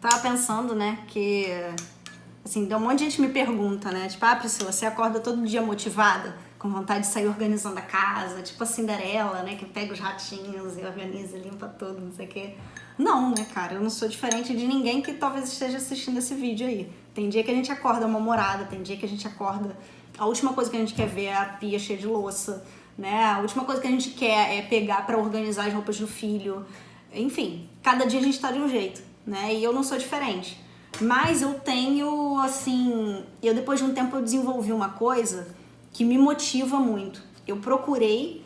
Tava pensando, né, que... Assim, um monte de gente me pergunta, né? Tipo, ah, Priscila, você acorda todo dia motivada? Com vontade de sair organizando a casa? Tipo a Cinderela, né? Que pega os ratinhos e organiza, limpa tudo, não sei o quê. Não, né, cara? Eu não sou diferente de ninguém que talvez esteja assistindo esse vídeo aí. Tem dia que a gente acorda mal-humorada, tem dia que a gente acorda... A última coisa que a gente quer ver é a pia cheia de louça, né? A última coisa que a gente quer é pegar pra organizar as roupas do filho. Enfim, cada dia a gente tá de um jeito, né? E eu não sou diferente. Mas eu tenho, assim... Eu depois de um tempo eu desenvolvi uma coisa que me motiva muito. Eu procurei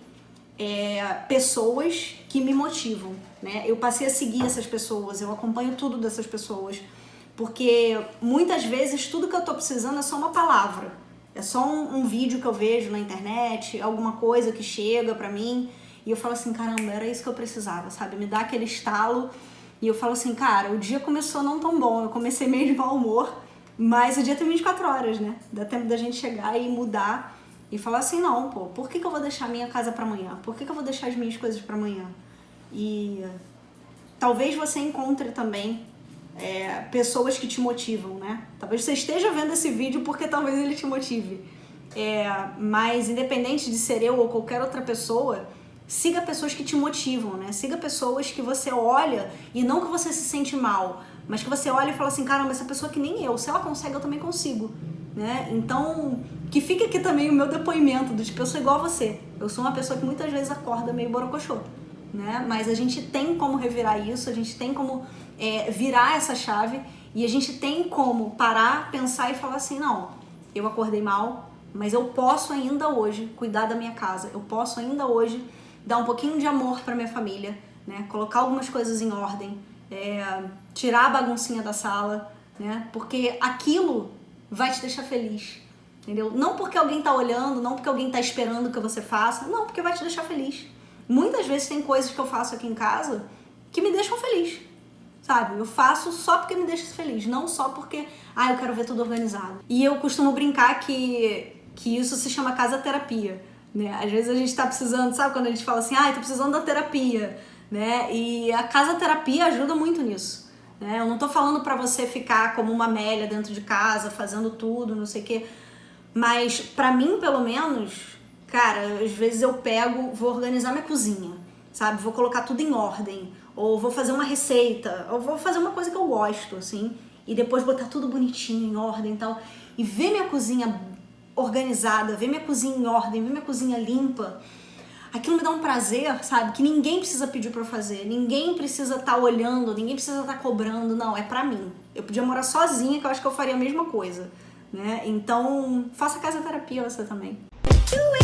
é, pessoas que me motivam, né? Eu passei a seguir essas pessoas, eu acompanho tudo dessas pessoas, porque muitas vezes tudo que eu tô precisando é só uma palavra, é só um, um vídeo que eu vejo na internet, alguma coisa que chega pra mim, e eu falo assim, caramba, era isso que eu precisava, sabe? Me dá aquele estalo, e eu falo assim, cara, o dia começou não tão bom, eu comecei meio de mau humor, mas o dia tem 24 horas, né? Dá tempo da gente chegar e mudar e falar assim, não, pô, por que, que eu vou deixar minha casa pra amanhã? Por que, que eu vou deixar as minhas coisas pra amanhã? E talvez você encontre também é, pessoas que te motivam, né? Talvez você esteja vendo esse vídeo porque talvez ele te motive. É, mas independente de ser eu ou qualquer outra pessoa, siga pessoas que te motivam, né? Siga pessoas que você olha e não que você se sente mal, mas que você olha e fala assim, caramba, essa pessoa que nem eu, se ela consegue, eu também consigo, né? Então, que fique aqui também o meu depoimento do tipo, eu sou igual a você. Eu sou uma pessoa que muitas vezes acorda meio borocochô né? Mas a gente tem como revirar isso, a gente tem como é, virar essa chave e a gente tem como parar, pensar e falar assim, não, eu acordei mal, mas eu posso ainda hoje cuidar da minha casa, eu posso ainda hoje dar um pouquinho de amor para minha família, né? Colocar algumas coisas em ordem, é, tirar a baguncinha da sala, né? Porque aquilo vai te deixar feliz, entendeu? Não porque alguém tá olhando, não porque alguém tá esperando que você faça, não, porque vai te deixar feliz. Muitas vezes tem coisas que eu faço aqui em casa que me deixam feliz, sabe? Eu faço só porque me deixa feliz, não só porque, ah, eu quero ver tudo organizado. E eu costumo brincar que, que isso se chama casa terapia, né? Às vezes a gente tá precisando, sabe quando a gente fala assim, ah, tô precisando da terapia, né? E a casa terapia ajuda muito nisso. Né? Eu não tô falando pra você ficar como uma Amélia dentro de casa, fazendo tudo, não sei o quê. Mas pra mim, pelo menos, Cara, às vezes eu pego, vou organizar minha cozinha, sabe? Vou colocar tudo em ordem, ou vou fazer uma receita, ou vou fazer uma coisa que eu gosto, assim, e depois botar tudo bonitinho, em ordem e tal. E ver minha cozinha organizada, ver minha cozinha em ordem, ver minha cozinha limpa, aquilo me dá um prazer, sabe? Que ninguém precisa pedir pra eu fazer, ninguém precisa estar tá olhando, ninguém precisa estar tá cobrando, não, é pra mim. Eu podia morar sozinha, que eu acho que eu faria a mesma coisa, né? Então, faça casa terapia você também. do